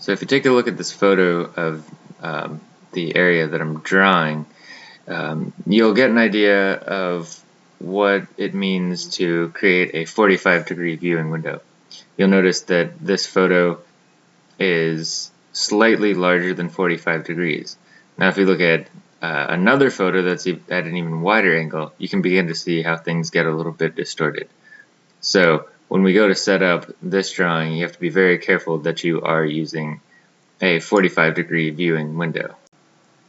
So if you take a look at this photo of um, the area that I'm drawing, um, you'll get an idea of what it means to create a 45 degree viewing window. You'll notice that this photo is slightly larger than 45 degrees. Now if you look at uh, another photo that's at an even wider angle, you can begin to see how things get a little bit distorted. So when we go to set up this drawing, you have to be very careful that you are using a 45 degree viewing window.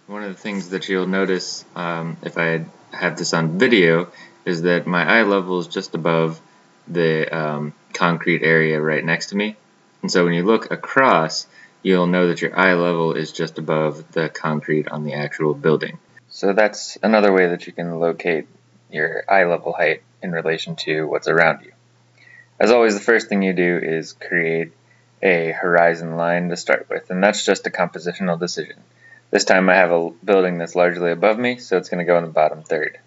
One of the things that you'll notice um, if I have this on video is that my eye level is just above the um, concrete area right next to me. And so when you look across, you'll know that your eye level is just above the concrete on the actual building. So that's another way that you can locate your eye level height in relation to what's around you. As always, the first thing you do is create a horizon line to start with, and that's just a compositional decision. This time I have a building that's largely above me, so it's going to go in the bottom third.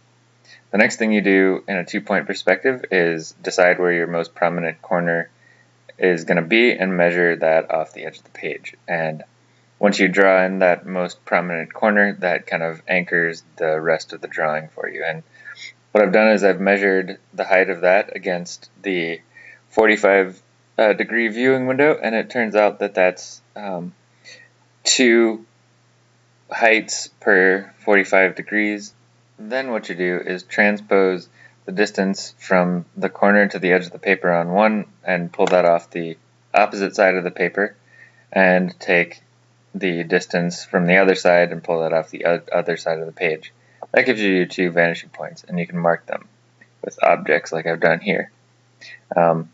The next thing you do in a two-point perspective is decide where your most prominent corner is going to be and measure that off the edge of the page. And once you draw in that most prominent corner, that kind of anchors the rest of the drawing for you. And what I've done is I've measured the height of that against the 45 uh, degree viewing window and it turns out that that's um, two heights per 45 degrees. Then what you do is transpose the distance from the corner to the edge of the paper on one and pull that off the opposite side of the paper and take the distance from the other side and pull that off the other side of the page. That gives you two vanishing points and you can mark them with objects like I've done here. Um,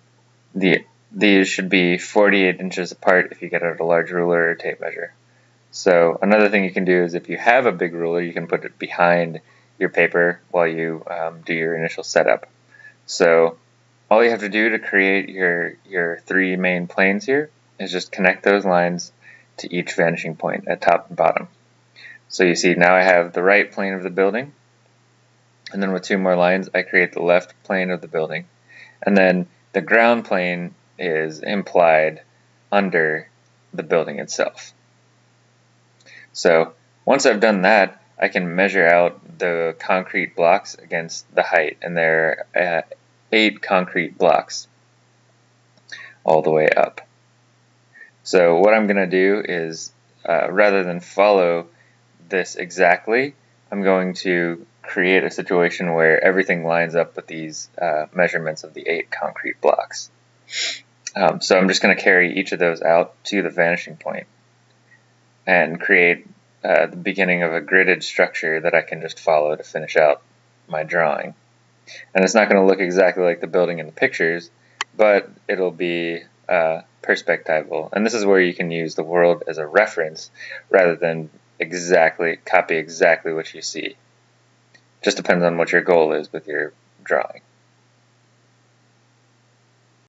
the These should be 48 inches apart if you get out a large ruler or tape measure. So another thing you can do is if you have a big ruler, you can put it behind your paper while you um, do your initial setup. So all you have to do to create your, your three main planes here is just connect those lines to each vanishing point at top and bottom. So you see now I have the right plane of the building, and then with two more lines I create the left plane of the building. And then the ground plane is implied under the building itself. So once I've done that, I can measure out the concrete blocks against the height, and there are uh, eight concrete blocks all the way up. So what I'm going to do is, uh, rather than follow this exactly, I'm going to create a situation where everything lines up with these uh, measurements of the eight concrete blocks. Um, so I'm just going to carry each of those out to the vanishing point and create uh, the beginning of a gridded structure that I can just follow to finish out my drawing. And it's not going to look exactly like the building in the pictures, but it'll be uh, perspectival. And this is where you can use the world as a reference rather than exactly copy exactly what you see. Just depends on what your goal is with your drawing.